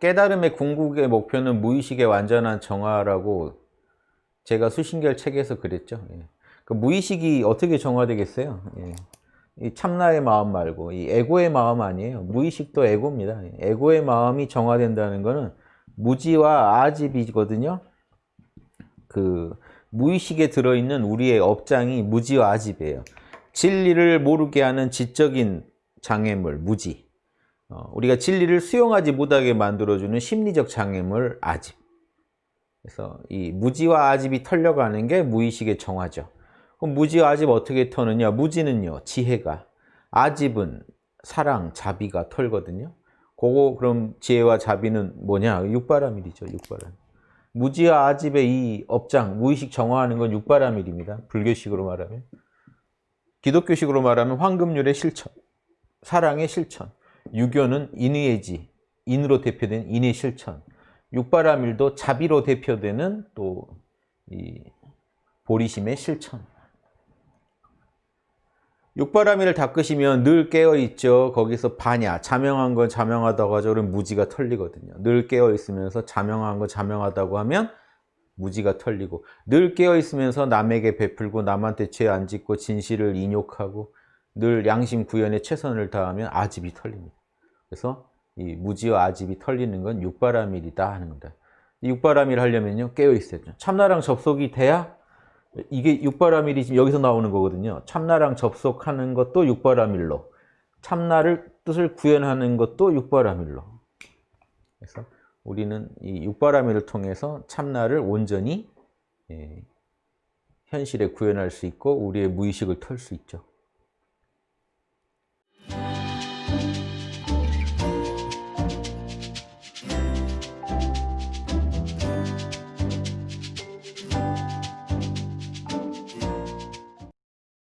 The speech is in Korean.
깨달음의 궁극의 목표는 무의식의 완전한 정화라고 제가 수신결 책에서 그랬죠. 예. 그 무의식이 어떻게 정화되겠어요? 예. 이 참나의 마음 말고 이 에고의 마음 아니에요. 무의식도 에고입니다. 에고의 마음이 정화된다는 것은 무지와 아집이거든요. 그 무의식에 들어있는 우리의 업장이 무지와 아집이에요. 진리를 모르게 하는 지적인 장애물, 무지. 어, 우리가 진리를 수용하지 못하게 만들어주는 심리적 장애물, 아집. 그래서 이 무지와 아집이 털려가는 게 무의식의 정화죠. 그럼 무지와 아집 어떻게 터느냐? 무지는요, 지혜가. 아집은 사랑, 자비가 털거든요. 그거 그럼 지혜와 자비는 뭐냐? 육바라밀이죠, 육바라밀. 무지와 아집의 이 업장, 무의식 정화하는 건 육바라밀입니다. 불교식으로 말하면. 기독교식으로 말하면 황금률의 실천, 사랑의 실천. 유교는 인의의 지, 인으로 대표된 인의 실천. 육바라밀도 자비로 대표되는 또 이 보리심의 실천. 육바라밀을 닦으시면 늘 깨어있죠. 거기서 반야, 자명한 건 자명하다고 하죠. 그럼 무지가 털리거든요. 늘 깨어있으면서 자명한 건 자명하다고 하면 무지가 털리고 늘 깨어있으면서 남에게 베풀고 남한테 죄 안 짓고 진실을 인욕하고 늘 양심 구현에 최선을 다하면 아집이 털립니다. 그래서 이 무지와 아집이 털리는 건 육바라밀이다 하는 겁니다. 육바라밀 하려면요 깨어 있어야죠. 참나랑 접속이 돼야 이게 육바라밀이 지금 여기서 나오는 거거든요. 참나랑 접속하는 것도 육바라밀로 참나를 뜻을 구현하는 것도 육바라밀로 그래서 우리는 이 육바라밀을 통해서 참나를 온전히 예, 현실에 구현할 수 있고 우리의 무의식을 털 수 있죠.